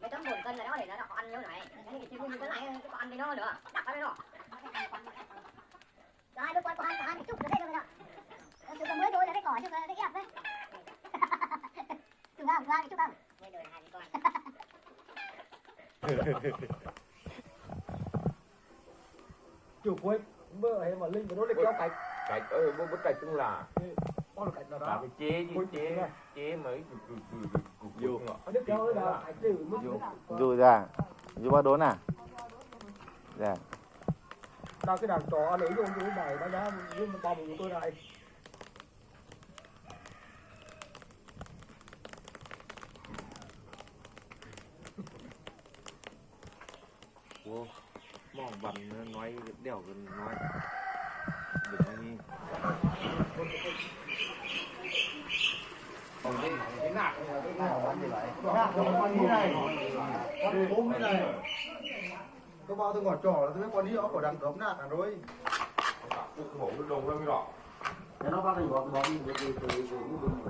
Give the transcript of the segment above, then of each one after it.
cái tấm bồn cân này đó để nó ăn như này. Cái cái chim cái này có ăn với nó nữa. Đặt nó. Rồi lúc quan quan quan chút rồi đấy rồi đó. Từ từ mới thôi là cái cỏ chứ cái ép đấy. Chúng không qua chút không mới đời hai con. Chủ cuối bữa ấy mà linh mà nó được kéo cạch. Cạch ơi bố cạch cũng là bao được cạch nào là đó cái chế chứ chế mới Dù. dù ra. Dù bao đốn à? Dạ. Nào cái đàn trò anh ấy dùng cái này nó đã mà bom của tôi này Wow. mong bắn nói đèo gần nói tôi bao tôi ngọt trò là tôi biết con đi ở có đằng cấm nạt à rồi cái hổ nó đồng lên cái đỏ thế nó bao thành bóng bóng thì thế từ từ từ như đừng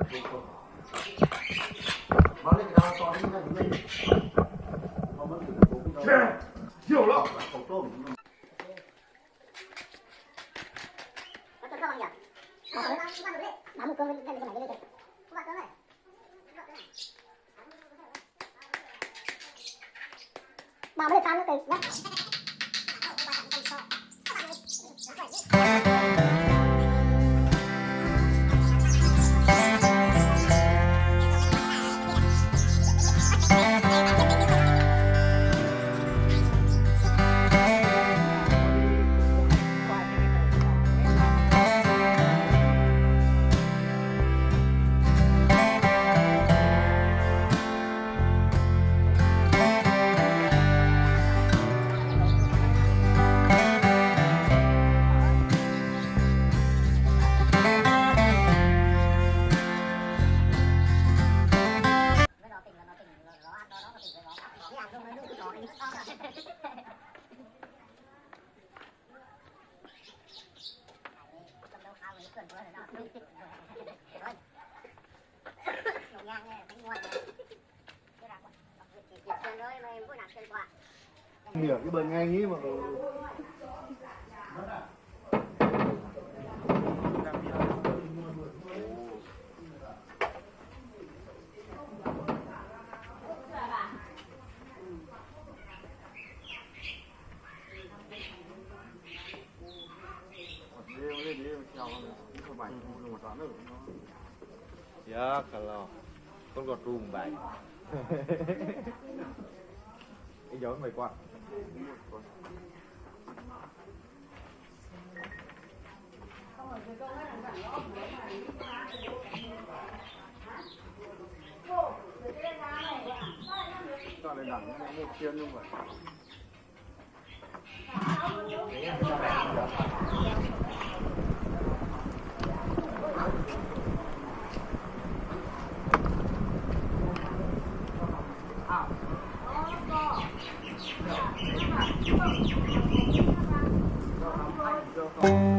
mà nó đang đang đấy nắm một cơn lên cái này lên đây các bạn tới này mà mới tan nó từ nói nó cái nó cầm đâu khao người cần bữa rồi nó rồi nhổ ngang này cái là chỉ chỉ chân thôi mà chân cái mà ya kalau con gọt rùm bảy cái dấu mày qua cho lên đẳng một chiên luôn vậy 哦